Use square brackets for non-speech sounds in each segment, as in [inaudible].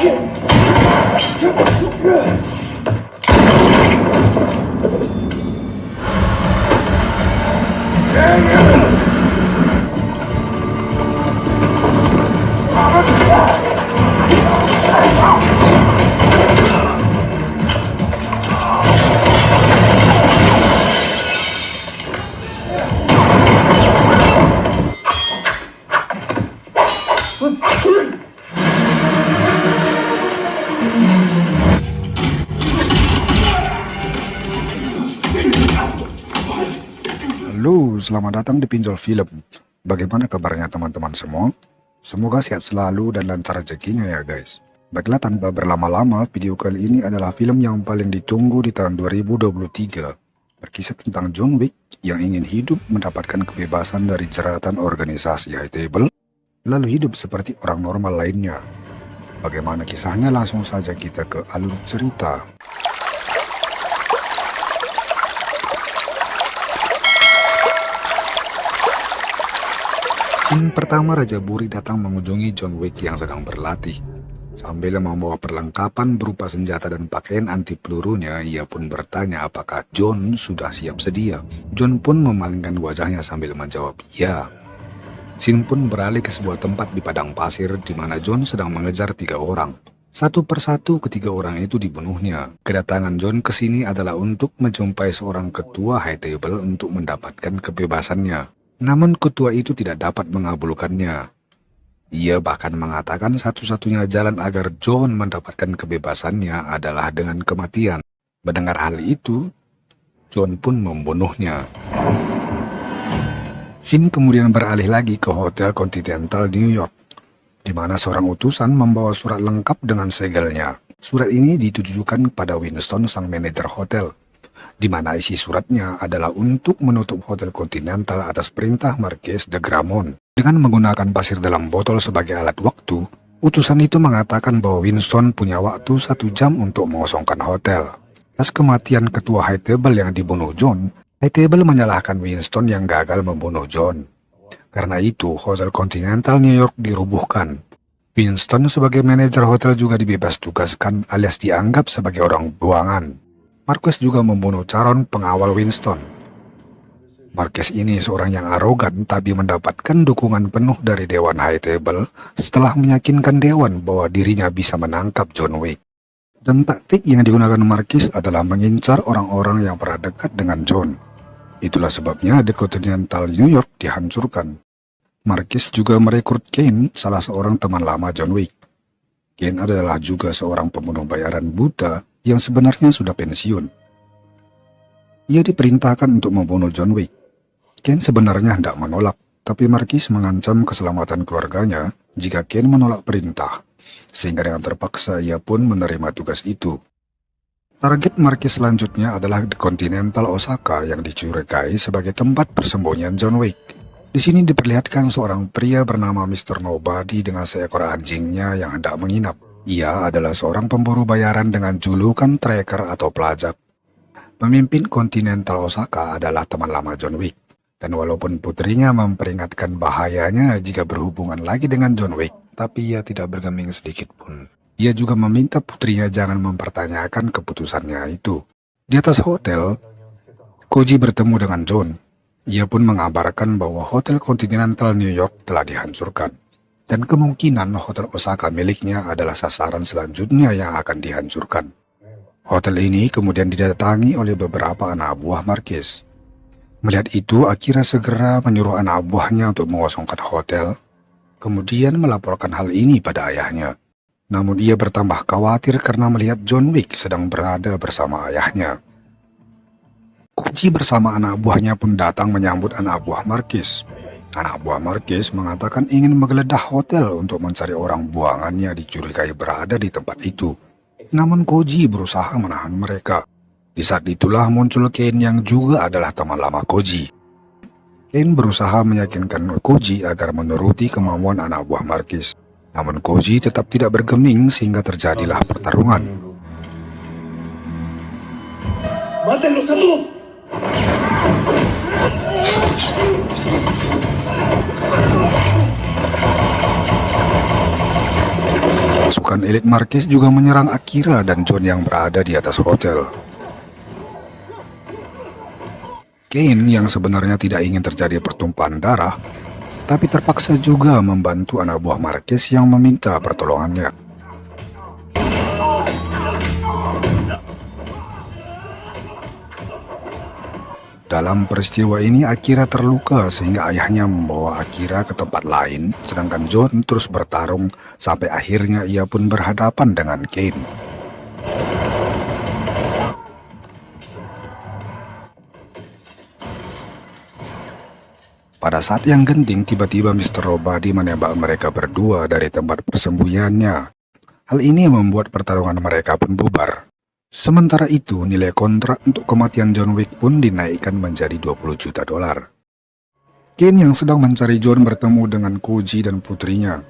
Good. Selamat datang di Pinjol Film. Bagaimana kabarnya teman-teman semua? Semoga sehat selalu dan lancar rezekinya ya guys. Baiklah tanpa berlama-lama, video kali ini adalah film yang paling ditunggu di tahun 2023. Berkisah tentang John Wick yang ingin hidup mendapatkan kebebasan dari jeratan organisasi high table, lalu hidup seperti orang normal lainnya. Bagaimana kisahnya langsung saja kita ke alur cerita. Scene pertama Raja Buri datang mengunjungi John Wick yang sedang berlatih. Sambil membawa perlengkapan berupa senjata dan pakaian anti pelurunya, ia pun bertanya apakah John sudah siap sedia. John pun memalingkan wajahnya sambil menjawab ya. Scene pun beralih ke sebuah tempat di padang pasir di mana John sedang mengejar tiga orang. Satu persatu ketiga orang itu dibunuhnya. Kedatangan John ke sini adalah untuk menjumpai seorang ketua high table untuk mendapatkan kebebasannya. Namun ketua itu tidak dapat mengabulkannya. Ia bahkan mengatakan satu-satunya jalan agar John mendapatkan kebebasannya adalah dengan kematian. Mendengar hal itu, John pun membunuhnya. Sim kemudian beralih lagi ke Hotel Continental New York, di mana seorang utusan membawa surat lengkap dengan segelnya. Surat ini ditujukan pada Winston, sang manajer hotel di mana isi suratnya adalah untuk menutup Hotel Continental atas perintah Marquis de Gramont. Dengan menggunakan pasir dalam botol sebagai alat waktu, utusan itu mengatakan bahwa Winston punya waktu satu jam untuk mengosongkan hotel. Atas kematian ketua High Table yang dibunuh John, High Table menyalahkan Winston yang gagal membunuh John. Karena itu, Hotel Continental New York dirubuhkan. Winston sebagai manajer hotel juga dibebas tugaskan alias dianggap sebagai orang buangan. Marquez juga membunuh calon pengawal Winston. Marquez ini seorang yang arogan tapi mendapatkan dukungan penuh dari Dewan High Table setelah meyakinkan Dewan bahwa dirinya bisa menangkap John Wick. Dan taktik yang digunakan Marquez adalah mengincar orang-orang yang pernah dekat dengan John. Itulah sebabnya The Continental New York dihancurkan. Marquez juga merekrut Kane, salah seorang teman lama John Wick. Kane adalah juga seorang pembunuh bayaran buta yang sebenarnya sudah pensiun. Ia diperintahkan untuk membunuh John Wick. Ken sebenarnya hendak menolak, tapi Marquis mengancam keselamatan keluarganya jika Ken menolak perintah, sehingga dengan terpaksa ia pun menerima tugas itu. Target Marquis selanjutnya adalah The Continental Osaka yang dicurigai sebagai tempat persembunyian John Wick. Di sini diperlihatkan seorang pria bernama Mr. Nobody dengan seekor anjingnya yang hendak menginap. Ia adalah seorang pemburu bayaran dengan julukan tracker atau pelajak. Pemimpin Continental Osaka adalah teman lama John Wick. Dan walaupun putrinya memperingatkan bahayanya jika berhubungan lagi dengan John Wick, tapi ia tidak bergeming sedikit pun. Ia juga meminta putrinya jangan mempertanyakan keputusannya itu. Di atas hotel, Koji bertemu dengan John. Ia pun mengabarkan bahwa Hotel Continental New York telah dihancurkan dan kemungkinan Hotel Osaka miliknya adalah sasaran selanjutnya yang akan dihancurkan. Hotel ini kemudian didatangi oleh beberapa anak buah Marquis. Melihat itu, Akira segera menyuruh anak buahnya untuk mengosongkan hotel, kemudian melaporkan hal ini pada ayahnya. Namun ia bertambah khawatir karena melihat John Wick sedang berada bersama ayahnya. Kunci bersama anak buahnya pun datang menyambut anak buah Marquis. Anak buah Marquez mengatakan ingin menggeledah hotel untuk mencari orang buangannya dicurigai berada di tempat itu. Namun Koji berusaha menahan mereka. Di saat itulah muncul Ken yang juga adalah teman lama Koji. Ken berusaha meyakinkan Koji agar menuruti kemauan anak buah Marquez. Namun Koji tetap tidak bergeming sehingga terjadilah pertarungan. Matenlos a Pasukan elit Marquez juga menyerang Akira dan John yang berada di atas hotel. Kane yang sebenarnya tidak ingin terjadi pertumpahan darah, tapi terpaksa juga membantu anak buah Marquez yang meminta pertolongannya. Dalam peristiwa ini Akira terluka sehingga ayahnya membawa Akira ke tempat lain, sedangkan John terus bertarung sampai akhirnya ia pun berhadapan dengan Kane. Pada saat yang genting, tiba-tiba Mr. Robadi menembak mereka berdua dari tempat persembunyiannya. Hal ini membuat pertarungan mereka pun bubar. Sementara itu, nilai kontrak untuk kematian John Wick pun dinaikkan menjadi 20 juta dolar. Ken yang sedang mencari John bertemu dengan Koji dan putrinya.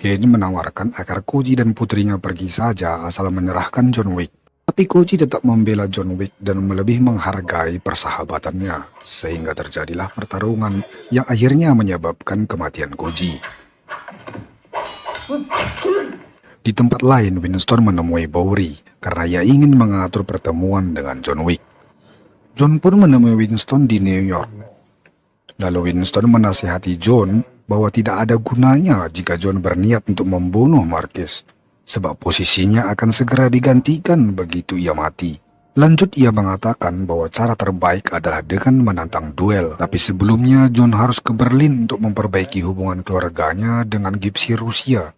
Ken menawarkan agar Koji dan putrinya pergi saja asal menyerahkan John Wick. Tapi Koji tetap membela John Wick dan lebih menghargai persahabatannya, sehingga terjadilah pertarungan yang akhirnya menyebabkan kematian Koji. Di tempat lain, Winston menemui Bowery karena ia ingin mengatur pertemuan dengan John Wick. John pun menemui Winston di New York. Lalu Winston menasihati John bahwa tidak ada gunanya jika John berniat untuk membunuh Marquez, sebab posisinya akan segera digantikan begitu ia mati. Lanjut ia mengatakan bahwa cara terbaik adalah dengan menantang duel, tapi sebelumnya John harus ke Berlin untuk memperbaiki hubungan keluarganya dengan Gipsy Rusia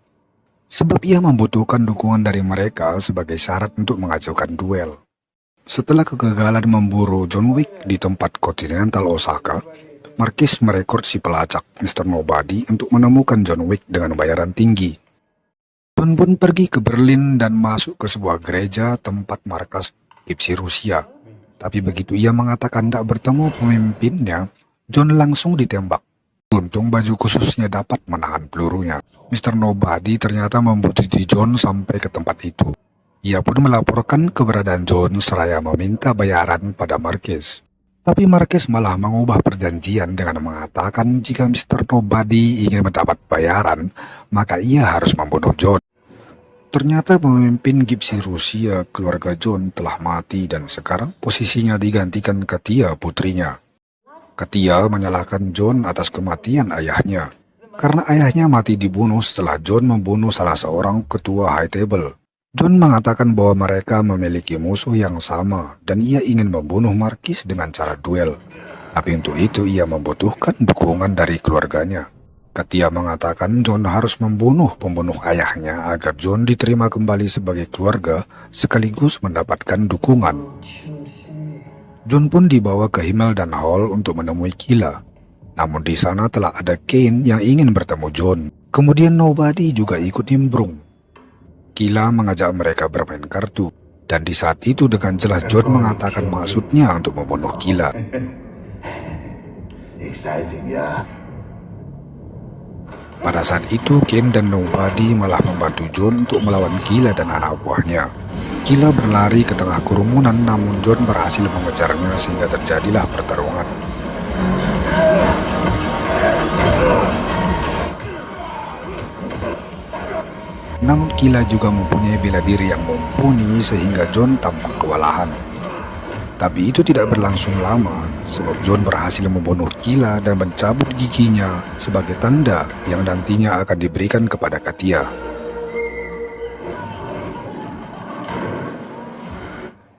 sebab ia membutuhkan dukungan dari mereka sebagai syarat untuk mengajukan duel. Setelah kegagalan memburu John Wick di tempat kontinental Osaka, Marquis merekrut si pelacak Mr. Nobody untuk menemukan John Wick dengan bayaran tinggi. John pun pergi ke Berlin dan masuk ke sebuah gereja tempat markas Gipsy Rusia. Tapi begitu ia mengatakan tak bertemu pemimpinnya, John langsung ditembak. Untung baju khususnya dapat menahan pelurunya. Mr. Nobody ternyata membutuhkan John sampai ke tempat itu. Ia pun melaporkan keberadaan John seraya meminta bayaran pada Marquez. Tapi Marquez malah mengubah perjanjian dengan mengatakan jika Mr. Nobody ingin mendapat bayaran, maka ia harus membunuh John. Ternyata pemimpin Gipsy Rusia, keluarga John, telah mati dan sekarang posisinya digantikan Katia putrinya. Ketia menyalahkan John atas kematian ayahnya, karena ayahnya mati dibunuh setelah John membunuh salah seorang ketua High Table. John mengatakan bahwa mereka memiliki musuh yang sama dan ia ingin membunuh Marquis dengan cara duel. Tapi untuk itu ia membutuhkan dukungan dari keluarganya. Ketia mengatakan John harus membunuh pembunuh ayahnya agar John diterima kembali sebagai keluarga sekaligus mendapatkan dukungan. John pun dibawa ke Himmel dan Hall untuk menemui Kila. Namun di sana telah ada Kane yang ingin bertemu John. Kemudian Nobody juga ikut nimbrung. Kila mengajak mereka bermain kartu. Dan di saat itu dengan jelas John mengatakan maksudnya untuk membunuh Kila. [laughs] Exciting ya. Pada saat itu, Ken dan Nobody malah membantu John untuk melawan Kila dan anak buahnya. Kila berlari ke tengah kerumunan namun John berhasil mengejarnya sehingga terjadilah pertarungan. Namun Kila juga mempunyai bela diri yang mumpuni sehingga John tampak kewalahan. Tapi itu tidak berlangsung lama, sebab John berhasil membunuh Kila dan mencabut giginya sebagai tanda yang nantinya akan diberikan kepada Katia.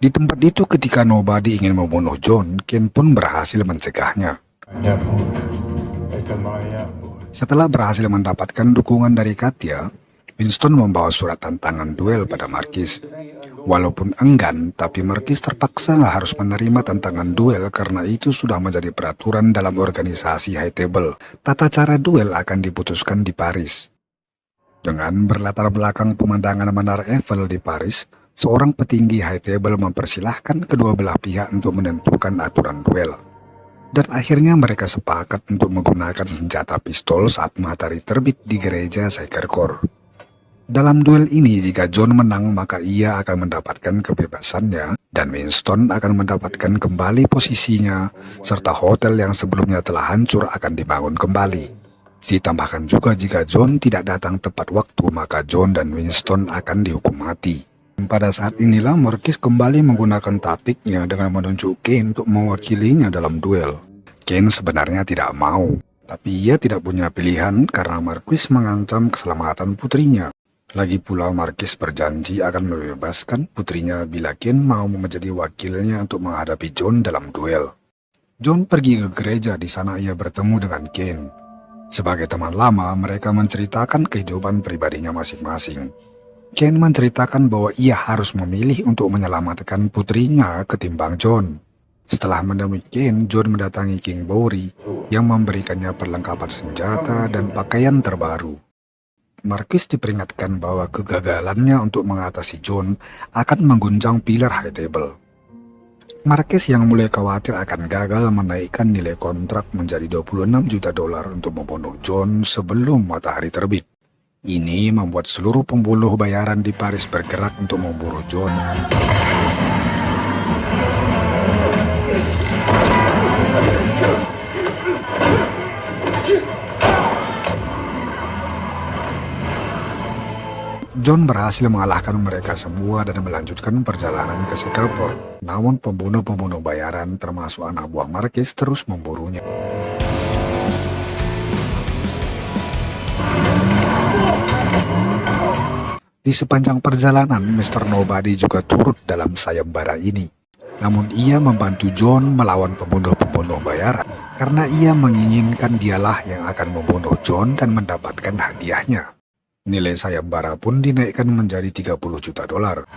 Di tempat itu ketika Nobody ingin membunuh John, Ken pun berhasil mencegahnya. Setelah berhasil mendapatkan dukungan dari Katia, Winston membawa surat tantangan duel pada Marquis. Walaupun enggan, tapi Marquis terpaksa harus menerima tantangan duel karena itu sudah menjadi peraturan dalam organisasi High Table. Tata cara duel akan diputuskan di Paris. Dengan berlatar belakang pemandangan Menara Eiffel di Paris, seorang petinggi High Table mempersilahkan kedua belah pihak untuk menentukan aturan duel. Dan akhirnya mereka sepakat untuk menggunakan senjata pistol saat matahari terbit di gereja Core. Dalam duel ini, jika John menang, maka ia akan mendapatkan kebebasannya, dan Winston akan mendapatkan kembali posisinya, serta hotel yang sebelumnya telah hancur akan dibangun kembali. Ditambahkan juga jika John tidak datang tepat waktu, maka John dan Winston akan dihukum mati. Pada saat inilah Marquis kembali menggunakan taktiknya dengan menunjuk Kane untuk mewakilinya dalam duel. Kane sebenarnya tidak mau, tapi ia tidak punya pilihan karena Marquis mengancam keselamatan putrinya. Lagi pula Marquis berjanji akan membebaskan putrinya bila Kane mau menjadi wakilnya untuk menghadapi John dalam duel. John pergi ke gereja, di sana ia bertemu dengan Kane. Sebagai teman lama, mereka menceritakan kehidupan pribadinya masing-masing. Ken menceritakan bahwa ia harus memilih untuk menyelamatkan putrinya ketimbang John. Setelah menemui Ken, John mendatangi King Bowery yang memberikannya perlengkapan senjata dan pakaian terbaru. Marquis diperingatkan bahwa kegagalannya untuk mengatasi John akan mengguncang pilar High Table. Marquez yang mulai khawatir akan gagal menaikkan nilai kontrak menjadi 26 juta dolar untuk membunuh John sebelum matahari terbit. Ini membuat seluruh pembunuh bayaran di Paris bergerak untuk memburu John. John berhasil mengalahkan mereka semua dan melanjutkan perjalanan ke Port. Namun pembunuh-pembunuh bayaran termasuk anak buah Marquis terus memburunya. Di sepanjang perjalanan, Mr. Nobody juga turut dalam sayembara ini. Namun ia membantu John melawan pembunuh-pembunuh bayaran karena ia menginginkan dialah yang akan membunuh John dan mendapatkan hadiahnya. Nilai sayembara pun dinaikkan menjadi 30 juta dolar.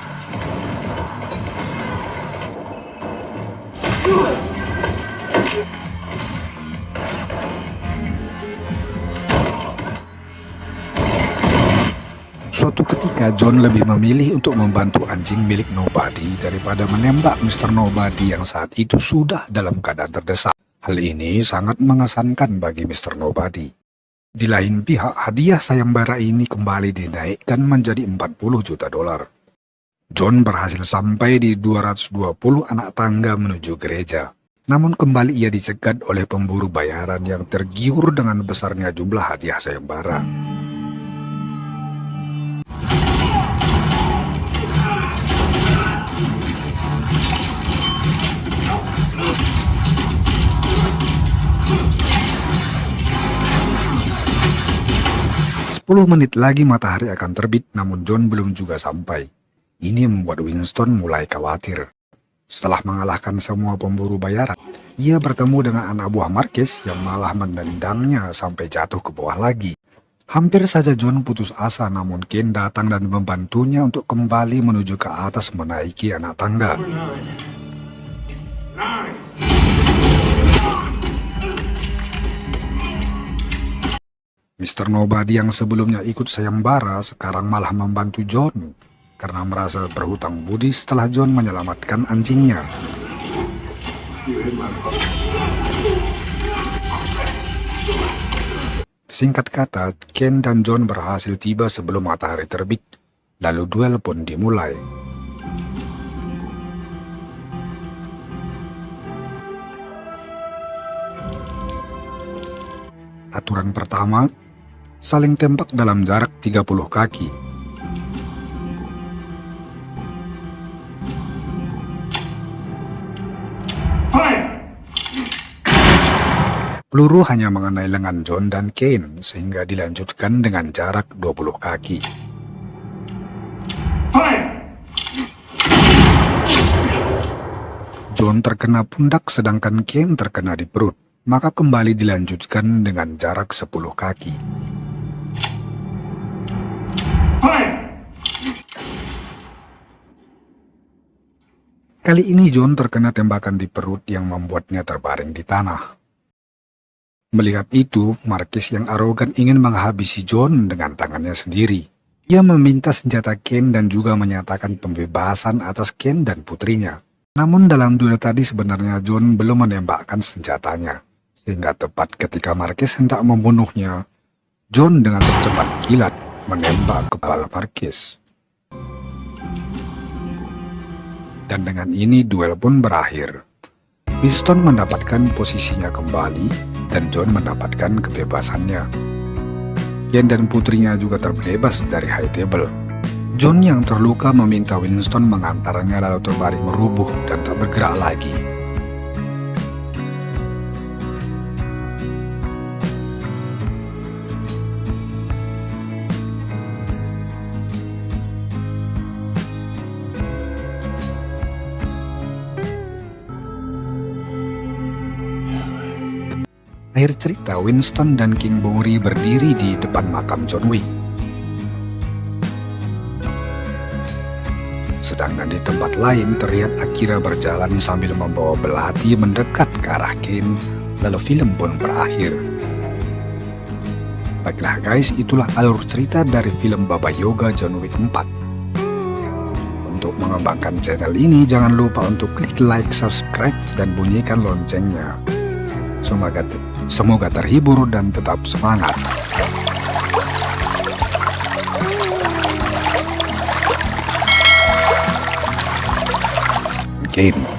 Suatu ketika John lebih memilih untuk membantu anjing milik Nobody daripada menembak Mr. Nobody yang saat itu sudah dalam keadaan terdesak. Hal ini sangat mengesankan bagi Mr. Nobody. Di lain pihak, hadiah sayembara ini kembali dinaikkan menjadi 40 juta dolar. John berhasil sampai di 220 anak tangga menuju gereja. Namun kembali ia dicegat oleh pemburu bayaran yang tergiur dengan besarnya jumlah hadiah sayembara. Sepuluh menit lagi matahari akan terbit, namun John belum juga sampai. Ini membuat Winston mulai khawatir. Setelah mengalahkan semua pemburu bayaran, ia bertemu dengan anak buah Marquez yang malah menendangnya sampai jatuh ke bawah lagi. Hampir saja John putus asa, namun Ken datang dan membantunya untuk kembali menuju ke atas menaiki anak tangga. Mr. Nobody yang sebelumnya ikut sayembara sekarang malah membantu John karena merasa berhutang budi setelah John menyelamatkan anjingnya. Singkat kata, Ken dan John berhasil tiba sebelum matahari terbit, lalu duel pun dimulai. Aturan pertama, saling tembak dalam jarak 30 kaki. Peluru hanya mengenai lengan John dan Kane, sehingga dilanjutkan dengan jarak 20 kaki. John terkena pundak sedangkan Kane terkena di perut, maka kembali dilanjutkan dengan jarak 10 kaki. Kali ini John terkena tembakan di perut yang membuatnya terbaring di tanah. Melihat itu, Marquis yang arogan ingin menghabisi John dengan tangannya sendiri. Ia meminta senjata Ken dan juga menyatakan pembebasan atas Ken dan putrinya. Namun dalam duel tadi sebenarnya John belum menembakkan senjatanya. Sehingga tepat ketika Marquis hendak membunuhnya, John dengan secepat kilat menembak kepala Marquis. Dan dengan ini duel pun berakhir. Winston mendapatkan posisinya kembali dan John mendapatkan kebebasannya. Ken dan putrinya juga terbebas dari high table. John yang terluka meminta Winston mengantarnya lalu terbaring merubuh dan tak bergerak lagi. Akhir cerita, Winston dan King Bowery berdiri di depan makam John Wick. Sedangkan di tempat lain terlihat Akira berjalan sambil membawa belati mendekat ke arah Ken, lalu film pun berakhir. Baiklah guys, itulah alur cerita dari film Baba Yoga John Wick 4. Untuk mengembangkan channel ini, jangan lupa untuk klik like, subscribe, dan bunyikan loncengnya. Semoga, semoga terhibur dan tetap semangat. Game.